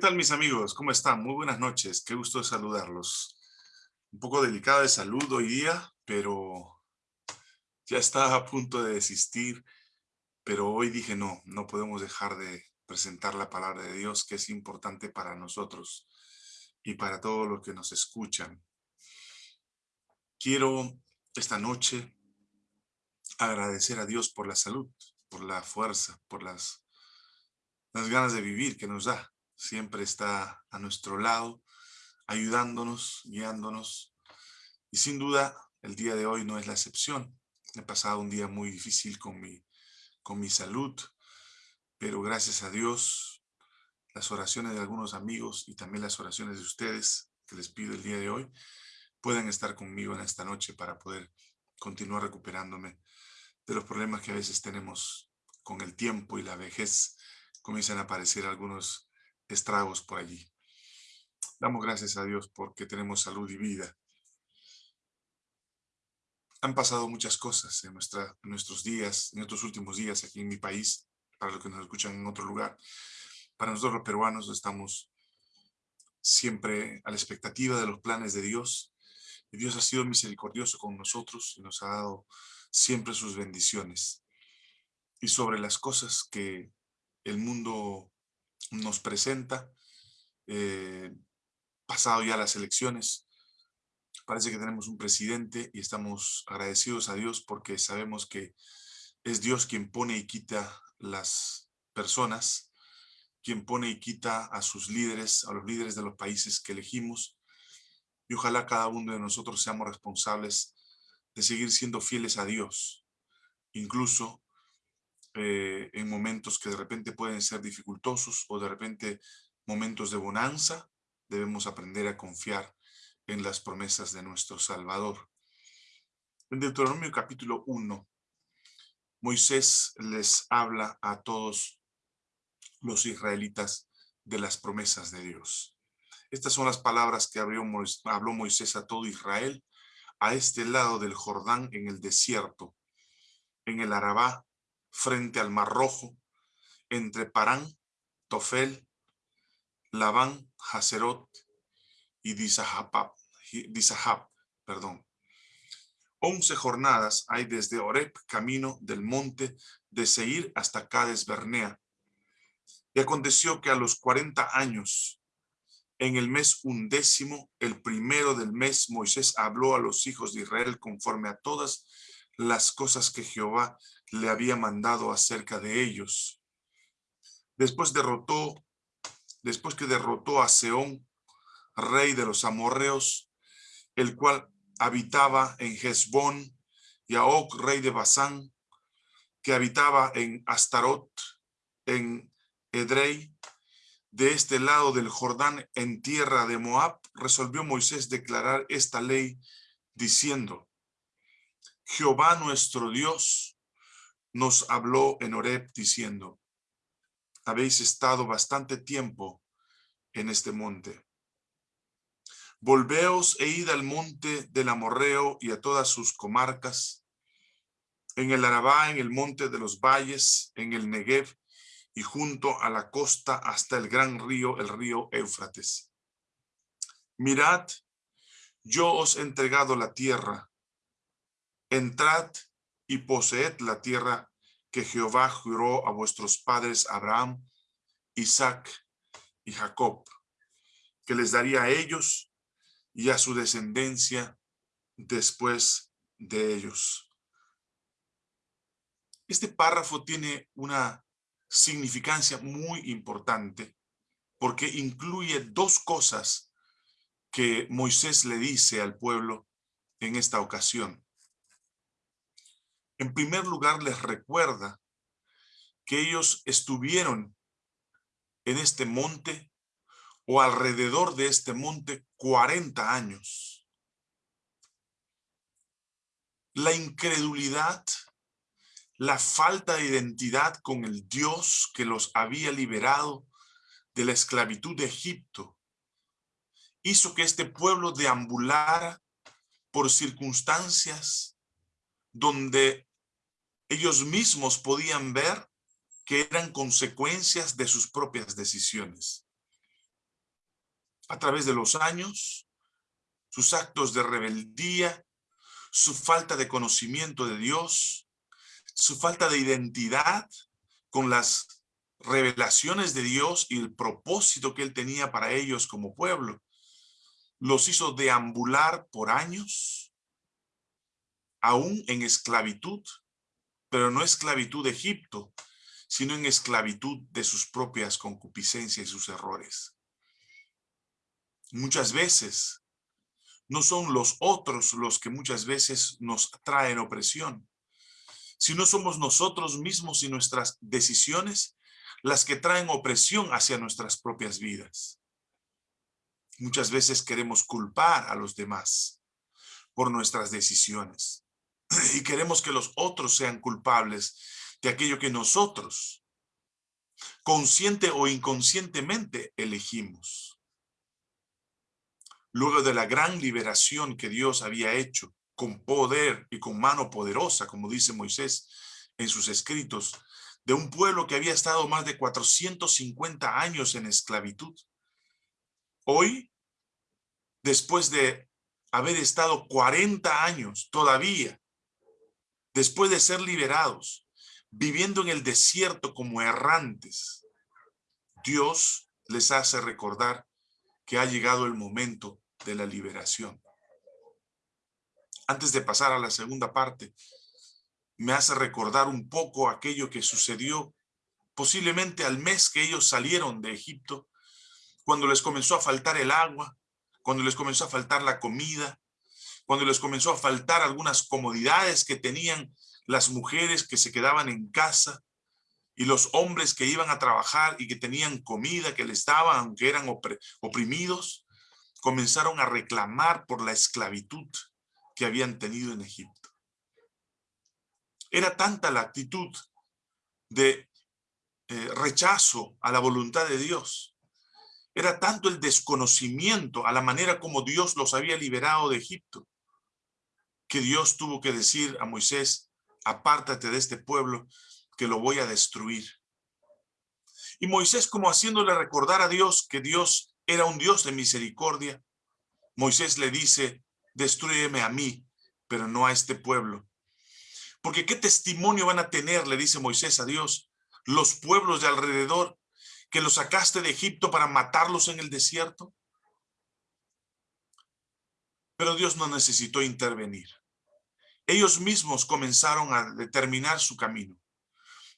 ¿Qué tal mis amigos? ¿Cómo están? Muy buenas noches. Qué gusto saludarlos. Un poco delicada de salud hoy día, pero ya estaba a punto de desistir. Pero hoy dije no, no podemos dejar de presentar la palabra de Dios que es importante para nosotros y para todos los que nos escuchan. Quiero esta noche agradecer a Dios por la salud, por la fuerza, por las, las ganas de vivir que nos da siempre está a nuestro lado, ayudándonos, guiándonos. Y sin duda, el día de hoy no es la excepción. He pasado un día muy difícil con mi, con mi salud, pero gracias a Dios, las oraciones de algunos amigos y también las oraciones de ustedes que les pido el día de hoy, pueden estar conmigo en esta noche para poder continuar recuperándome de los problemas que a veces tenemos con el tiempo y la vejez. Comienzan a aparecer algunos estragos por allí. Damos gracias a Dios porque tenemos salud y vida. Han pasado muchas cosas en, nuestra, nuestros días, en estos últimos días aquí en mi país, para los que nos escuchan en otro lugar. Para nosotros los peruanos estamos siempre a la expectativa de los planes de Dios. Y Dios ha sido misericordioso con nosotros y nos ha dado siempre sus bendiciones. Y sobre las cosas que el mundo nos presenta, eh, pasado ya las elecciones, parece que tenemos un presidente y estamos agradecidos a Dios porque sabemos que es Dios quien pone y quita las personas, quien pone y quita a sus líderes, a los líderes de los países que elegimos, y ojalá cada uno de nosotros seamos responsables de seguir siendo fieles a Dios, incluso eh, en momentos que de repente pueden ser dificultosos o de repente momentos de bonanza, debemos aprender a confiar en las promesas de nuestro Salvador. En Deuteronomio capítulo 1, Moisés les habla a todos los israelitas de las promesas de Dios. Estas son las palabras que habló Moisés a todo Israel a este lado del Jordán en el desierto, en el Arabá frente al Mar Rojo, entre Parán, Tofel, Labán, Haserot y Disahab, perdón. Once jornadas hay desde Oreb, camino del monte de Seir hasta Cades Bernea. Y aconteció que a los cuarenta años, en el mes undécimo, el primero del mes, Moisés habló a los hijos de Israel conforme a todas las cosas que Jehová le había mandado acerca de ellos. Después derrotó, después que derrotó a Seón, rey de los amorreos, el cual habitaba en Hezbón, y a Og, rey de Basán, que habitaba en Astarot, en Edrei, de este lado del Jordán, en tierra de Moab, resolvió Moisés declarar esta ley, diciendo, Jehová nuestro Dios nos habló en Oreb diciendo, habéis estado bastante tiempo en este monte. Volveos e id al monte del Amorreo y a todas sus comarcas, en el Arabá, en el monte de los valles, en el Negev y junto a la costa hasta el gran río, el río Éufrates. Mirad, yo os he entregado la tierra. Entrad y poseed la tierra que Jehová juró a vuestros padres Abraham, Isaac y Jacob, que les daría a ellos y a su descendencia después de ellos. Este párrafo tiene una significancia muy importante porque incluye dos cosas que Moisés le dice al pueblo en esta ocasión. En primer lugar, les recuerda que ellos estuvieron en este monte o alrededor de este monte 40 años. La incredulidad, la falta de identidad con el Dios que los había liberado de la esclavitud de Egipto, hizo que este pueblo deambulara por circunstancias donde ellos mismos podían ver que eran consecuencias de sus propias decisiones. a través de los años, sus actos de rebeldía, su falta de conocimiento de Dios, su falta de identidad con las revelaciones de Dios y el propósito que él tenía para ellos como pueblo, los hizo deambular por años, aún en esclavitud, pero no esclavitud de Egipto, sino en esclavitud de sus propias concupiscencias y sus errores. Muchas veces no son los otros los que muchas veces nos traen opresión, sino somos nosotros mismos y nuestras decisiones las que traen opresión hacia nuestras propias vidas. Muchas veces queremos culpar a los demás por nuestras decisiones y queremos que los otros sean culpables de aquello que nosotros, consciente o inconscientemente, elegimos. Luego de la gran liberación que Dios había hecho con poder y con mano poderosa, como dice Moisés en sus escritos, de un pueblo que había estado más de 450 años en esclavitud. Hoy, después de haber estado 40 años todavía, después de ser liberados, viviendo en el desierto como errantes, Dios les hace recordar que ha llegado el momento de la liberación. Antes de pasar a la segunda parte, me hace recordar un poco aquello que sucedió posiblemente al mes que ellos salieron de Egipto, cuando les comenzó a faltar el agua, cuando les comenzó a faltar la comida, cuando les comenzó a faltar algunas comodidades que tenían las mujeres que se quedaban en casa y los hombres que iban a trabajar y que tenían comida que les daban, aunque eran oprimidos, comenzaron a reclamar por la esclavitud que habían tenido en Egipto. Era tanta la actitud de eh, rechazo a la voluntad de Dios. Era tanto el desconocimiento a la manera como Dios los había liberado de Egipto, que Dios tuvo que decir a Moisés, apártate de este pueblo, que lo voy a destruir. Y Moisés como haciéndole recordar a Dios que Dios era un Dios de misericordia, Moisés le dice, destruyeme a mí, pero no a este pueblo, porque qué testimonio van a tener, le dice Moisés a Dios, los pueblos de alrededor, que los sacaste de Egipto para matarlos en el desierto. Pero Dios no necesitó intervenir. Ellos mismos comenzaron a determinar su camino.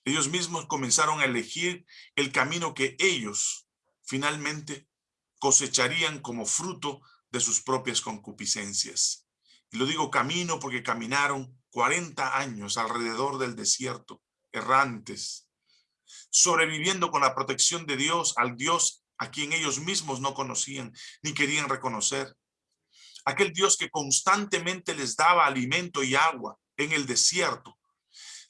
Ellos mismos comenzaron a elegir el camino que ellos finalmente cosecharían como fruto de sus propias concupiscencias. Y lo digo camino porque caminaron 40 años alrededor del desierto, errantes, sobreviviendo con la protección de Dios al Dios a quien ellos mismos no conocían ni querían reconocer. Aquel Dios que constantemente les daba alimento y agua en el desierto,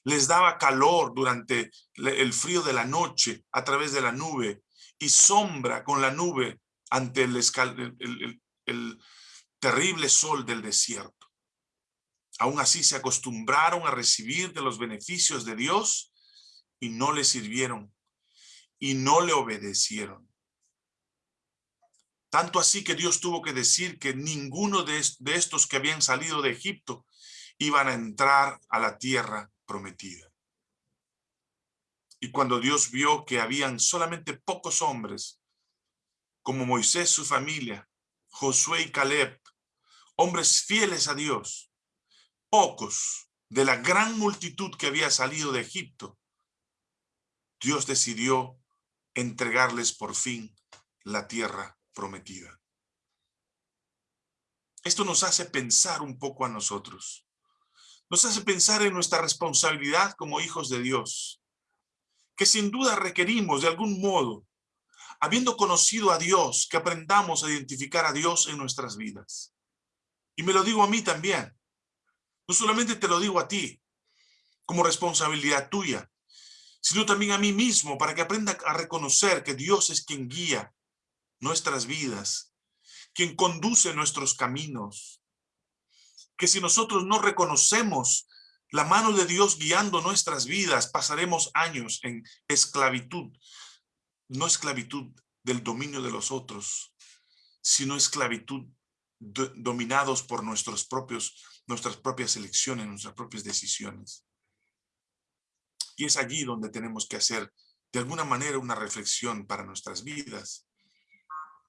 les daba calor durante el frío de la noche a través de la nube y sombra con la nube ante el, terrible sol del desierto. Aún así se acostumbraron a recibir de los beneficios de Dios y no le sirvieron y no le obedecieron. Tanto así que Dios tuvo que decir que ninguno de, estos que habían salido de Egipto iban a entrar a la tierra prometida. Y cuando Dios vio que habían solamente pocos hombres, como Moisés, su familia, Josué y Caleb, hombres fieles a Dios, pocos de la gran multitud que había salido de Egipto, Dios decidió entregarles por fin la tierra prometida. Esto nos hace pensar un poco a nosotros. Nos hace pensar en nuestra responsabilidad como hijos de Dios, que sin duda requerimos de algún modo, habiendo conocido a Dios, que aprendamos a identificar a Dios en nuestras vidas. Y me lo digo a mí también. No solamente te lo digo a ti, como responsabilidad tuya, sino también a mí mismo, para que aprenda a reconocer que Dios es quien guía nuestras vidas, quien conduce nuestros caminos. Que si nosotros no reconocemos la mano de Dios guiando nuestras vidas, pasaremos años en esclavitud, no esclavitud del dominio de los otros, sino esclavitud dominados por nuestros propios, nuestras propias elecciones, nuestras propias decisiones. Y es allí donde tenemos que hacer de alguna manera una reflexión para nuestras vidas.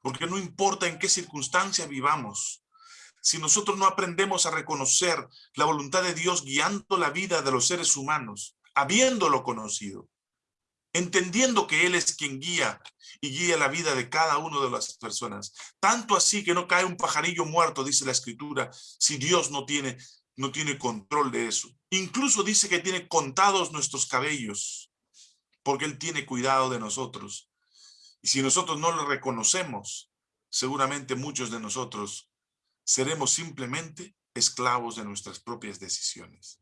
Porque no importa en qué circunstancia vivamos, si nosotros no aprendemos a reconocer la voluntad de Dios guiando la vida de los seres humanos, habiéndolo conocido, entendiendo que Él es quien guía y guía la vida de cada una de las personas. Tanto así que no cae un pajarillo muerto, dice la Escritura, si Dios no tiene, no tiene control de eso. Incluso dice que tiene contados nuestros cabellos, porque Él tiene cuidado de nosotros. Y si nosotros no lo reconocemos, seguramente muchos de nosotros seremos simplemente esclavos de nuestras propias decisiones.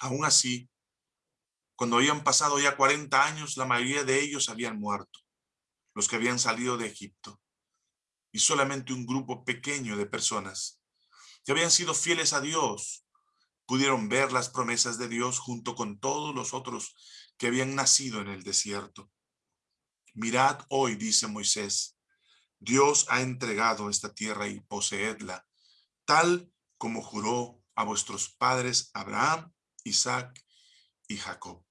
Aún así, cuando habían pasado ya 40 años, la mayoría de ellos habían muerto, los que habían salido de Egipto. Y solamente un grupo pequeño de personas que habían sido fieles a Dios pudieron ver las promesas de Dios junto con todos los otros que habían nacido en el desierto. Mirad hoy, dice Moisés, Dios ha entregado esta tierra y poseedla, tal como juró a vuestros padres Abraham, Isaac y Jacob.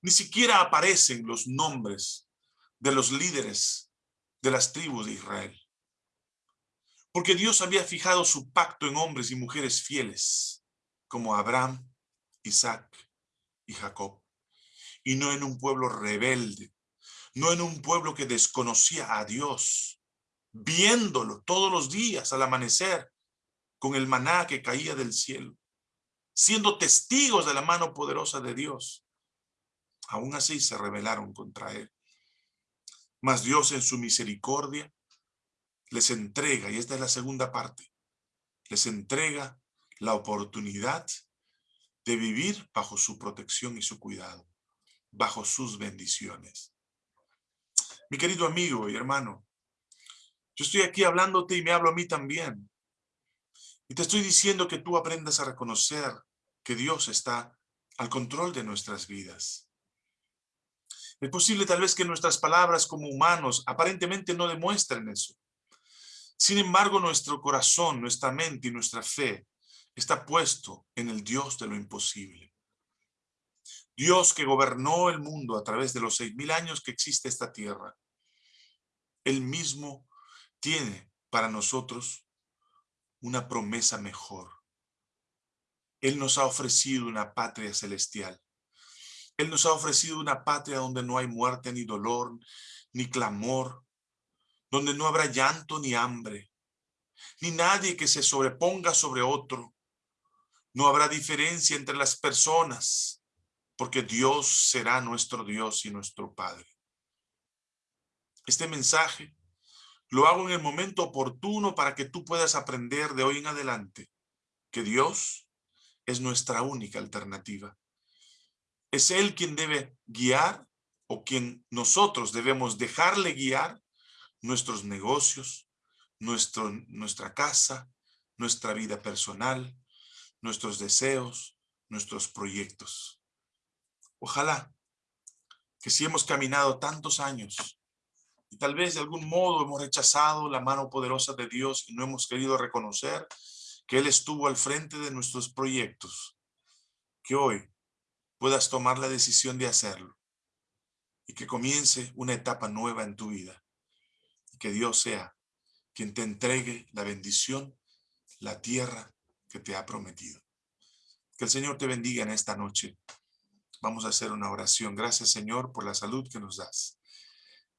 Ni siquiera aparecen los nombres de los líderes de las tribus de Israel. Porque Dios había fijado su pacto en hombres y mujeres fieles, como Abraham, Isaac y Jacob, y no en un pueblo rebelde, no en un pueblo que desconocía a Dios, viéndolo todos los días al amanecer con el maná que caía del cielo, siendo testigos de la mano poderosa de Dios aún así se rebelaron contra él. Mas Dios en su misericordia les entrega, y esta es la segunda parte, les entrega la oportunidad de vivir bajo su protección y su cuidado, bajo sus bendiciones. Mi querido amigo y hermano, yo estoy aquí hablándote y me hablo a mí también. Y te estoy diciendo que tú aprendas a reconocer que Dios está al control de nuestras vidas. Es posible tal vez que nuestras palabras como humanos aparentemente no demuestren eso. Sin embargo, nuestro corazón, nuestra mente y nuestra fe está puesto en el Dios de lo imposible. Dios que gobernó el mundo a través de los seis mil años que existe esta tierra. Él mismo tiene para nosotros una promesa mejor. Él nos ha ofrecido una patria celestial. Él nos ha ofrecido una patria donde no hay muerte ni dolor, ni clamor, donde no habrá llanto ni hambre, ni nadie que se sobreponga sobre otro. No habrá diferencia entre las personas, porque Dios será nuestro Dios y nuestro Padre. Este mensaje lo hago en el momento oportuno para que tú puedas aprender de hoy en adelante que Dios es nuestra única alternativa. Es Él quien debe guiar o quien nosotros debemos dejarle guiar nuestros negocios, nuestro, nuestra casa, nuestra vida personal, nuestros deseos, nuestros proyectos. Ojalá que si hemos caminado tantos años y tal vez de algún modo hemos rechazado la mano poderosa de Dios y no hemos querido reconocer que Él estuvo al frente de nuestros proyectos, que hoy puedas tomar la decisión de hacerlo y que comience una etapa nueva en tu vida. Y que Dios sea quien te entregue la bendición, la tierra que te ha prometido. Que el Señor te bendiga en esta noche. Vamos a hacer una oración. Gracias, Señor, por la salud que nos das.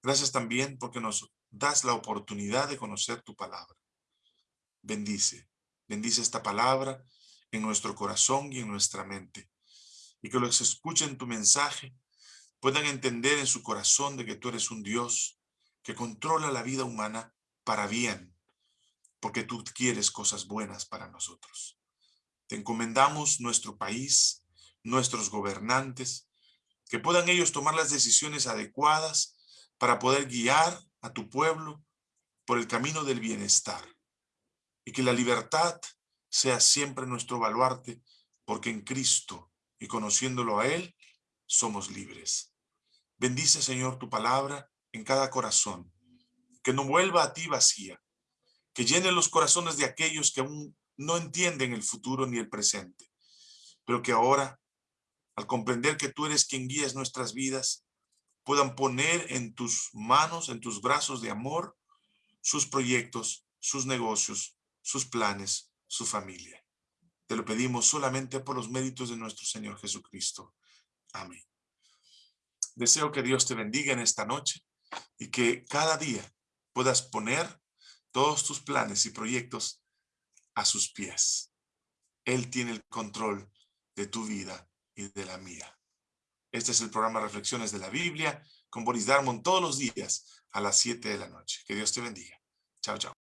Gracias también porque nos das la oportunidad de conocer tu palabra. Bendice, bendice esta palabra en nuestro corazón y en nuestra mente y que los que escuchen tu mensaje puedan entender en su corazón de que tú eres un Dios que controla la vida humana para bien, porque tú quieres cosas buenas para nosotros. Te encomendamos nuestro país, nuestros gobernantes, que puedan ellos tomar las decisiones adecuadas para poder guiar a tu pueblo por el camino del bienestar y que la libertad sea siempre nuestro baluarte, porque en Cristo y conociéndolo a Él, somos libres. Bendice, Señor, tu palabra en cada corazón, que no vuelva a ti vacía, que llene los corazones de aquellos que aún no entienden el futuro ni el presente, pero que ahora, al comprender que tú eres quien guías nuestras vidas, puedan poner en tus manos, en tus brazos de amor, sus proyectos, sus negocios, sus planes, su familia. Te lo pedimos solamente por los méritos de nuestro Señor Jesucristo. Amén. Deseo que Dios te bendiga en esta noche y que cada día puedas poner todos tus planes y proyectos a sus pies. Él tiene el control de tu vida y de la mía. Este es el programa Reflexiones de la Biblia con Boris Darmon todos los días a las 7 de la noche. Que Dios te bendiga. Chao, chao.